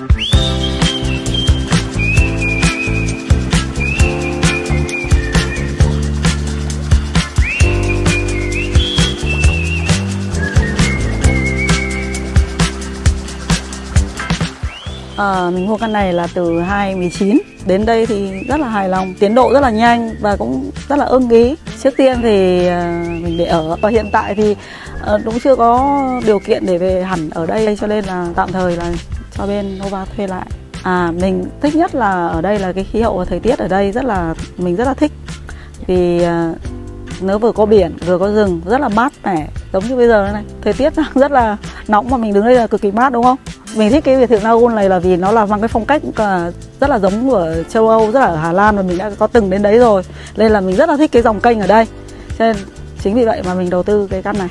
À, mình mua căn này là từ 2019 Đến đây thì rất là hài lòng Tiến độ rất là nhanh và cũng rất là ưng ý. Trước tiên thì ờ, mình để ở Và hiện tại thì ờ, cũng chưa có điều kiện để về hẳn ở đây Cho nên là tạm thời là cho bên Nova thuê lại. À mình thích nhất là ở đây là cái khí hậu và thời tiết ở đây rất là Mình rất là thích. Vì à, nó vừa có biển vừa có rừng rất là mát mẻ giống như bây giờ này. Thời tiết rất là nóng mà mình đứng đây là cực kỳ mát đúng không? Mình thích cái biệt thự Nagun này là vì nó là mang cái phong cách à, rất là giống của châu Âu rất là ở Hà Lan và mình đã có từng đến đấy rồi. Nên là mình rất là thích cái dòng kênh ở đây. Cho nên chính vì vậy mà mình đầu tư cái căn này.